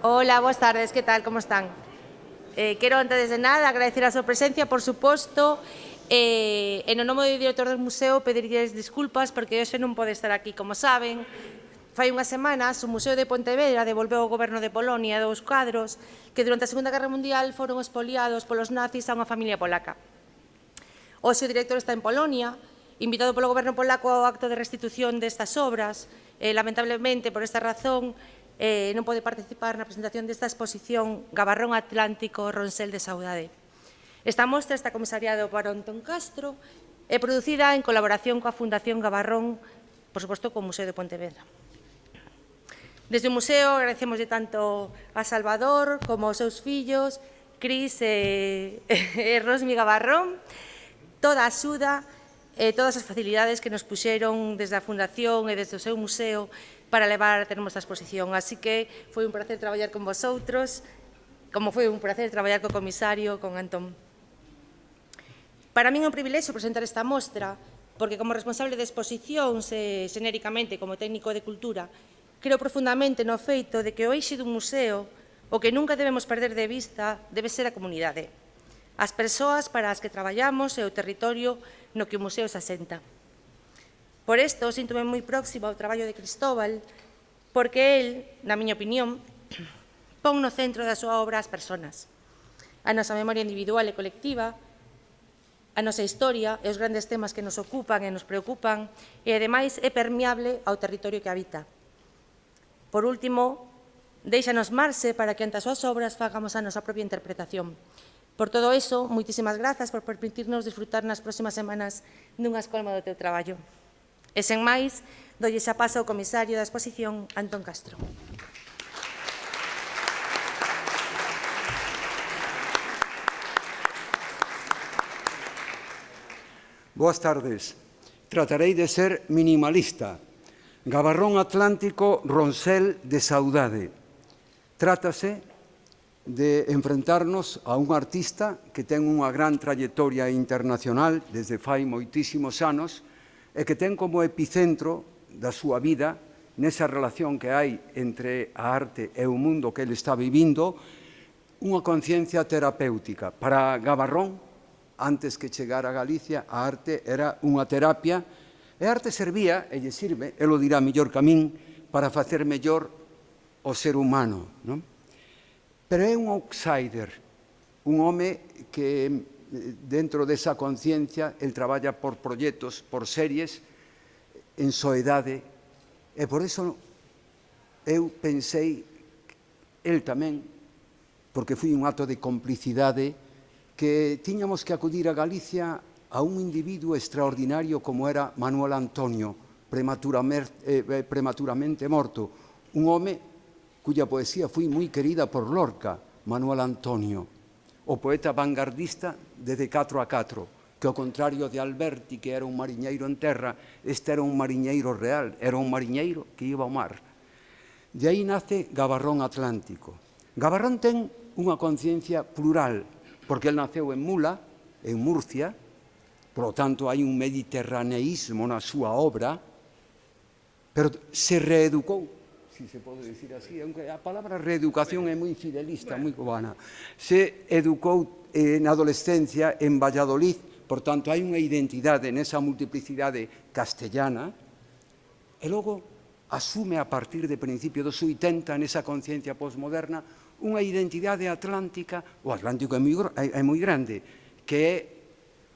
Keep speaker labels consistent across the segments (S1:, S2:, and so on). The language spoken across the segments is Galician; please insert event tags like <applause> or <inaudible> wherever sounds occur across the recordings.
S1: Hola, buenas tardes, ¿qué tal? ¿Cómo están? Eh, quero, antes de nada, agradecer a súa presencia, por suposto, eh, en o nome do director do museo pedirles disculpas porque hoxe non pode estar aquí, como saben. Fai unhas semanas, o Museo de Pontevedra devolveu ao goberno de Polonia dous cadros que durante a Segunda Guerra Mundial foron expoliados polos nazis a unha familia polaca. Hoxe o director está en Polonia, invitado polo goberno polaco ao acto de restitución destas obras. Eh, lamentablemente, por esta razón, eh, non pode participar na presentación desta exposición Gabarrón Atlántico Ronsel de Saudade. Esta mostra está comisariada por Antón Castro e producida en colaboración coa Fundación Gabarrón, por suposto, co Museo de Pontevedra. Desde o museo agradecemos de tanto a Salvador como aos seus fillos, Cris e, <laughs> e Rosmi Gabarrón, toda a axuda e todas as facilidades que nos puxeron desde a Fundación e desde o seu museo para levar a termos a exposición. Así que foi un placer traballar con vosotros, como foi un placer traballar co comisario, con Antón. Para min é un privilexio presentar esta mostra, porque como responsable de exposicións, eh, xenéricamente como técnico de cultura, creo profundamente no feito de que o eixe dun museo, o que nunca debemos perder de vista, debe ser a comunidade, as persoas para as que traballamos e o territorio no que o museo se asenta. Por isto, síntome moi próximo ao traballo de Cristóbal, porque el, na miña opinión, <clears throat> pon no centro da súa obra as persoas. A nosa memoria individual e colectiva, a nosa historia e os grandes temas que nos ocupan e nos preocupan, e ademais é permeable ao territorio que habita. Por último, deixanos marxe para que ante as súas obras fagamos a nosa propia interpretación. Por todo eso, moitísimas grazas por permitirnos disfrutar nas próximas semanas dunha escolma do teu traballo. E sen máis, dolle xa paso ao comisario da exposición, Antón Castro.
S2: Boas tardes. Tratarei de ser minimalista. Gabarrón Atlántico, Roncel de Saudade. Trátase de enfrentarnos a un artista que ten unha gran trayectoria internacional desde fai moitísimos anos e que ten como epicentro da súa vida nesa relación que hai entre a arte e o mundo que ele está vivindo, unha conciencia terapéutica. Para Gabarrón, antes que chegar a Galicia, a arte era unha terapia, e a arte servía, e lle sirve, e lo dirá mellor que a min, para facer mellor o ser humano. Non? Pero é un outsider, un home que dentro desa conciencia, el traballa por proxectos, por series, en soedade, e por eso eu pensei, el tamén, porque foi un acto de complicidade, que tiñamos que acudir a Galicia a un individuo extraordinario como era Manuel Antonio, prematuramente, eh, eh prematuramente morto, un home cuya poesía foi moi querida por Lorca, Manuel Antonio, o poeta vanguardista desde 4 a 4, que ao contrario de Alberti, que era un mariñeiro en terra, este era un mariñeiro real, era un mariñeiro que iba ao mar. De aí nace Gabarrón Atlántico. Gabarrón ten unha conciencia plural, porque el naceu en Mula, en Murcia, por lo tanto hai un mediterraneísmo na súa obra, pero se reeducou si se pode dicir así, aunque a palabra reeducación é moi fidelista, moi cubana, se educou eh, na adolescencia en Valladolid. Por tanto, hai unha identidade nesa multiplicidade castellana e logo asume a partir de principio dos 80 nesa conciencia posmoderna unha identidade atlántica, o Atlántico é moi, é moi grande, que é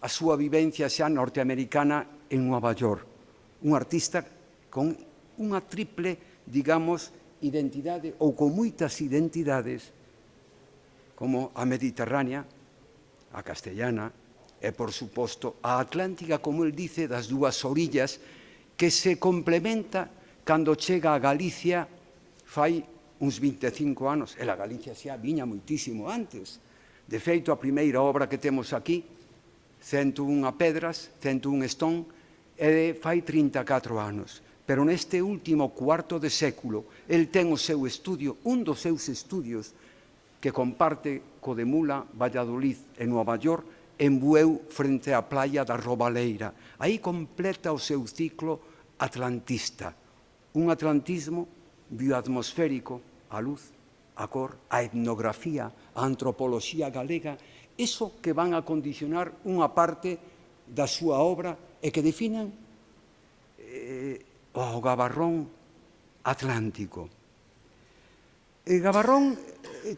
S2: a súa vivencia xa norteamericana en Nova York. Un artista con unha triple, digamos, identidade ou con moitas identidades como a mediterránea a castellana, e, por suposto, a Atlántica, como el dice, das dúas orillas, que se complementa cando chega a Galicia fai uns 25 anos. E a Galicia xa viña moitísimo antes. De feito, a primeira obra que temos aquí, 101 pedras, 101 estón, e fai 34 anos. Pero neste último cuarto de século, el ten o seu estudio, un dos seus estudios, que comparte co de Mula, Valladolid e Nova York en Bueu frente á playa da Robaleira. Aí completa o seu ciclo atlantista, un atlantismo bioatmosférico, a luz, a cor, a etnografía, a antropoloxía galega, eso que van a condicionar unha parte da súa obra e que definan eh, o gabarrón atlántico. E Gabarrón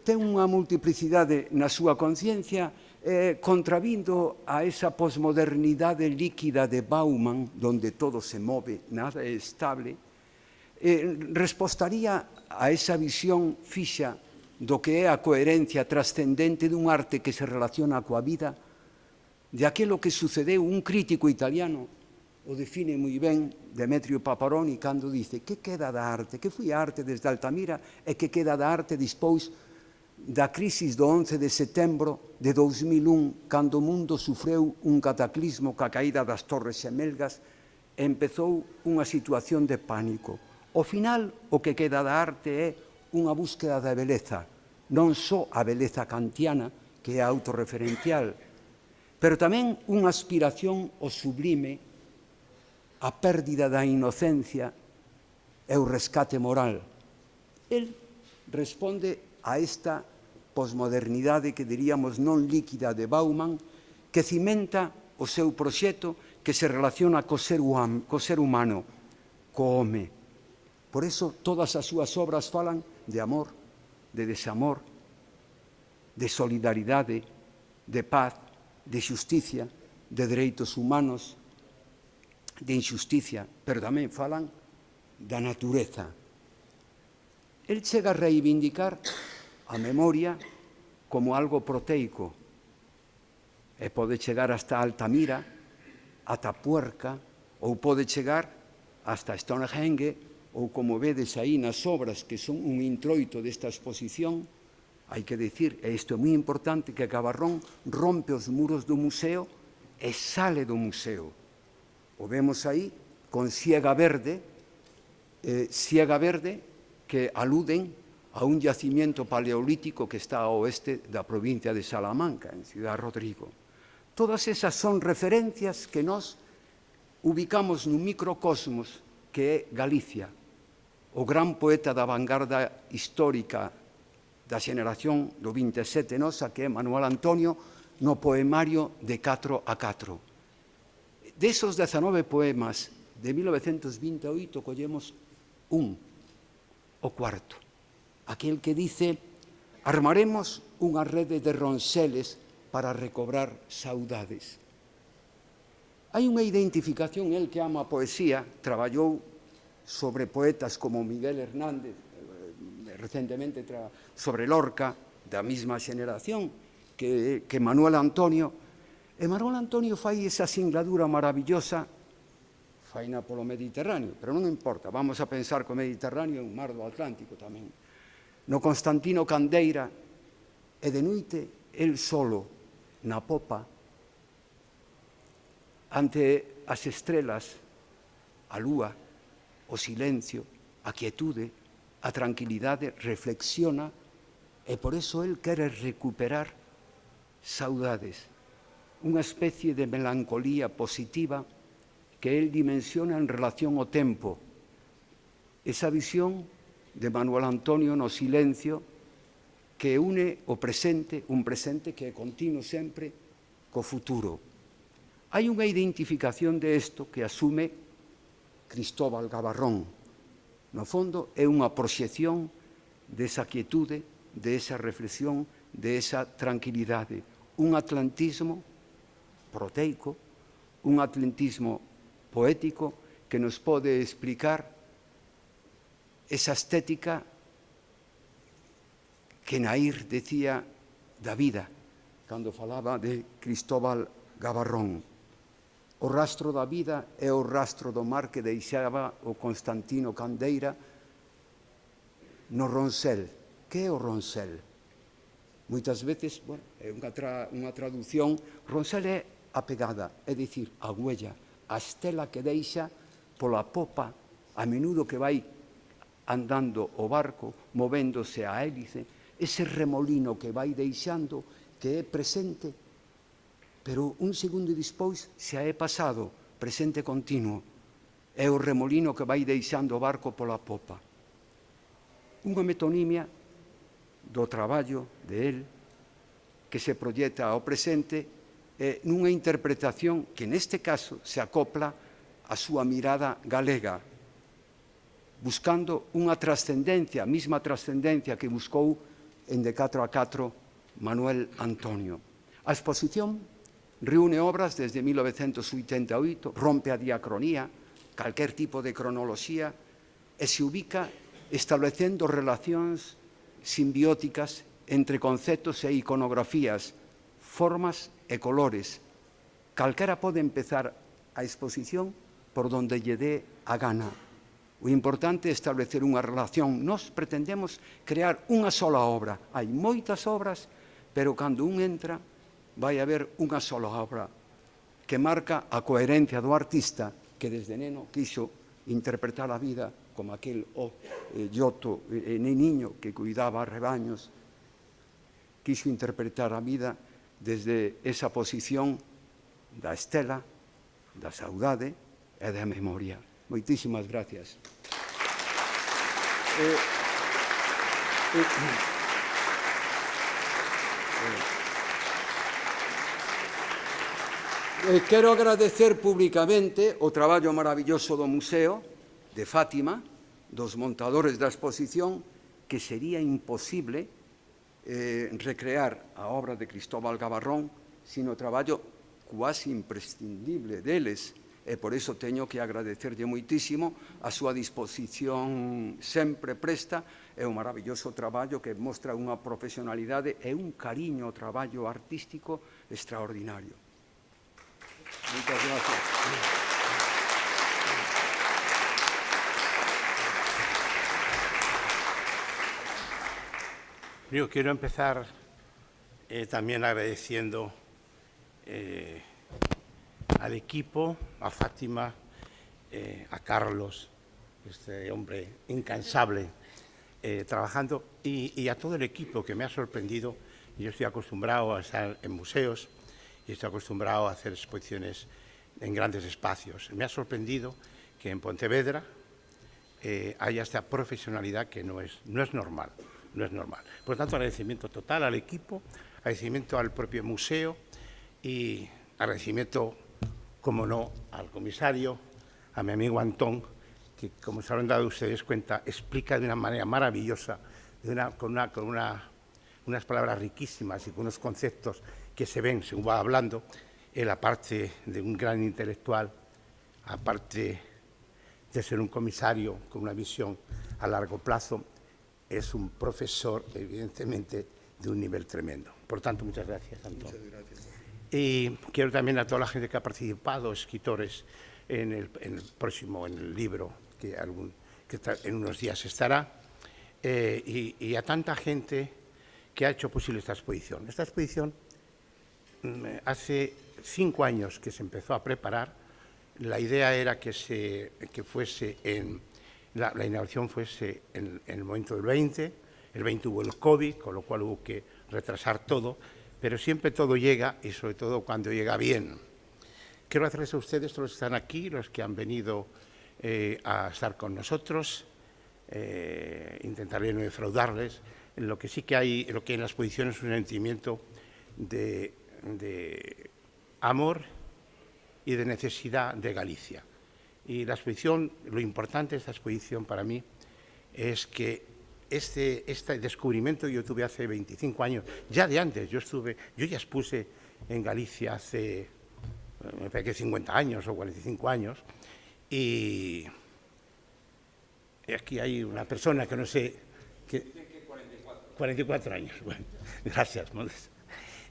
S2: ten unha multiplicidade na súa conciencia eh, contravindo a esa posmodernidade líquida de Bauman, donde todo se move, nada é estable, eh, respostaría a esa visión fixa do que é a coherencia trascendente dun arte que se relaciona coa vida, de aquilo que sucedeu un crítico italiano, o define moi ben Demetrio Paparoni cando dice que queda da arte, que foi arte desde Altamira e que queda da arte dispois da crisis do 11 de setembro de 2001, cando o mundo sufreu un cataclismo ca caída das Torres Xemelgas, empezou unha situación de pánico. O final, o que queda da arte é unha búsqueda da beleza, non só a beleza kantiana, que é autorreferencial, pero tamén unha aspiración ao sublime, a pérdida da inocencia e o rescate moral. El responde a esta posmodernidade que diríamos non líquida de Bauman, que cimenta o seu proxecto que se relaciona co ser, hum, co ser humano, co home. Por eso todas as súas obras falan de amor, de desamor, de solidaridade, de paz, de justicia, de dereitos humanos, de injusticia, pero tamén falan da natureza. El chega a reivindicar a memoria como algo proteico e pode chegar hasta Altamira, ata Puerca, ou pode chegar hasta Stonehenge, ou como vedes aí nas obras que son un introito desta exposición, hai que decir, e isto é moi importante, que Cabarrón rompe os muros do museo e sale do museo. O vemos aí con Ciega Verde, eh, Ciega Verde, que aluden a un yacimiento paleolítico que está ao oeste da provincia de Salamanca, en Ciudad Rodrigo. Todas esas son referencias que nos ubicamos nun microcosmos que é Galicia, o gran poeta da vanguarda histórica da xeneración do 27 nosa, que é Manuel Antonio, no poemario de 4 a 4. Desos 19 poemas de 1928 collemos un, o cuarto aquel que dice armaremos unha rede de ronseles para recobrar saudades. Hai unha identificación, el que ama a poesía, traballou sobre poetas como Miguel Hernández, eh, recentemente sobre Lorca, da mesma xeneración que, que Manuel Antonio, e Manuel Antonio fai esa singladura maravillosa faina polo Mediterráneo, pero non importa, vamos a pensar que o Mediterráneo é un mar do Atlántico tamén no Constantino Candeira e de noite el solo na popa ante as estrelas, a lúa, o silencio, a quietude, a tranquilidade, reflexiona e por eso el quere recuperar saudades, unha especie de melancolía positiva que el dimensiona en relación ao tempo. Esa visión de Manuel Antonio no silencio que une o presente, un presente que é continuo sempre co futuro. Hai unha identificación de isto que asume Cristóbal Gabarrón. No fondo é unha proxección desa quietude, de esa reflexión, de esa tranquilidade. Un atlantismo proteico, un atlantismo poético que nos pode explicar esa estética que Nair decía da vida cando falaba de Cristóbal Gabarrón. O rastro da vida é o rastro do mar que deixaba o Constantino Candeira no Roncel. Que é o Roncel? Moitas veces, bueno, é unha, tra, unha traducción, Roncel é a pegada, é dicir, a huella, a estela que deixa pola popa, a menudo que vai andando o barco, movéndose a hélice, ese remolino que vai deixando que é presente, pero un segundo despois xa é pasado, presente continuo, é o remolino que vai deixando o barco pola popa. Unha metonimia do traballo de él que se proyecta ao presente eh, nunha interpretación que neste caso se acopla a súa mirada galega, buscando unha trascendencia, a mesma trascendencia que buscou en De 4 a 4 Manuel Antonio. A exposición reúne obras desde 1988, rompe a diacronía, calquer tipo de cronoloxía, e se ubica establecendo relacións simbióticas entre conceptos e iconografías, formas e colores. Calquera pode empezar a exposición por donde lle dé a gana. O importante é establecer unha relación. Nos pretendemos crear unha sola obra. Hai moitas obras, pero cando un entra, vai haber unha sola obra que marca a coherencia do artista que desde neno quiso interpretar a vida como aquel o eh, Giotto eh, niño que cuidaba rebaños, quiso interpretar a vida desde esa posición da estela, da saudade e da memoria. Moitísimas gracias. Eh, eh, eh, eh, quero agradecer públicamente o traballo maravilloso do Museo de Fátima, dos montadores da exposición, que sería imposible eh, recrear a obra de Cristóbal Gabarrón sin o traballo quasi imprescindible deles, e por iso teño que agradecerlle moitísimo a súa disposición sempre presta e un maravilloso traballo que mostra unha profesionalidade e un cariño ao traballo artístico extraordinario. Moitas gracias.
S3: Yo quiero empezar eh, también agradeciendo eh, al equipo, a Fátima, eh, a Carlos, este hombre incansable, eh, trabajando, y, a todo el equipo que me ha sorprendido. Yo estoy acostumbrado a estar en museos y estoy acostumbrado a hacer exposiciones en grandes espacios. Me ha sorprendido que en Pontevedra eh, haya esta profesionalidad que no es, no es normal no es normal. Por tanto, agradecimiento total al equipo, agradecimiento al propio museo y agradecimiento, como no, al comisario, a mi amigo Antón, que, como se habrán dado ustedes cuenta, explica de una manera maravillosa, con, una, con una, unas palabras riquísimas y con unos conceptos que se ven, según va hablando, en la parte de un gran intelectual, aparte de ser un comisario con una visión a largo plazo, es un profesor, evidentemente, de un nivel tremendo. Por tanto, muchas gracias, Antón. Muchas gracias. Y quiero también a toda la gente que ha participado, escritores, en el, en el próximo, en el libro, que, algún, que en unos días estará, eh, y, y, a tanta gente que ha hecho posible esta exposición. Esta exposición, mm, hace cinco años que se empezó a preparar, la idea era que, se, que fuese en la, la inauguración fuese en, en, el momento del 20, el 20 hubo el COVID, con lo cual hubo que retrasar todo, pero siempre todo llega y sobre todo cuando llega bien. Quiero hacerles a ustedes, los que están aquí, los que han venido eh, a estar con nosotros, eh, intentaré no defraudarles, lo que sí que hay, lo que en la exposición es un sentimiento de, de amor y de necesidad de Galicia. Y la exposición, lo importante de esta exposición para mí es que este, este descubrimiento yo tuve hace 25 años, ya de antes, yo estuve, yo ya expuse en Galicia hace, eh, me parece que 50 años o 45 años, y aquí hay una persona que no sé... Que, 44. 44 años, bueno, <laughs> gracias,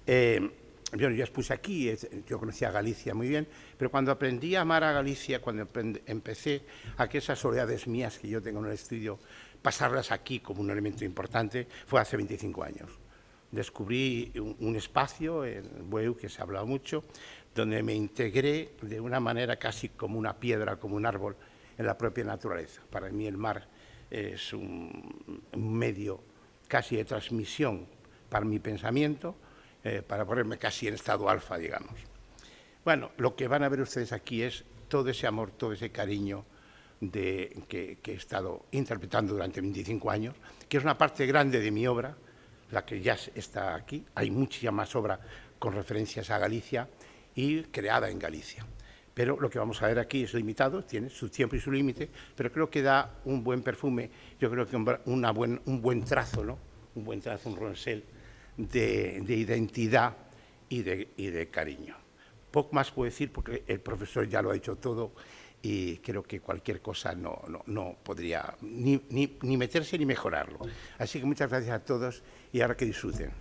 S3: Eh, yo ya expuse aquí, yo conocía Galicia muy bien, pero cuando aprendí a amar a Galicia, cuando empecé a que esas soledades mías que yo tengo en el estudio, pasarlas aquí como un elemento importante, fue hace 25 años. Descubrí un, espacio en Bueu, que se ha hablado mucho, donde me integré de una manera casi como una piedra, como un árbol, en la propia naturaleza. Para mí el mar es un, un medio casi de transmisión para mi pensamiento, eh, para ponerme casi en estado alfa, digamos. Bueno, lo que van a ver ustedes aquí es todo ese amor, todo ese cariño de, que, que, he estado interpretando durante 25 años, que es una parte grande de mi obra, la que ya está aquí. Hay mucha más obra con referencias a Galicia y creada en Galicia. Pero lo que vamos a ver aquí es limitado, tiene su tiempo y su límite, pero creo que da un buen perfume, yo creo que una buen, un buen trazo, ¿no? un buen trazo, un ronsel de, de identidad y de, y de cariño. Poco más puedo decir porque el profesor ya lo ha dicho todo y creo que cualquier cosa no, no, no podría ni, ni, ni meterse ni mejorarlo. Así que muchas gracias a todos y ahora que disfruten.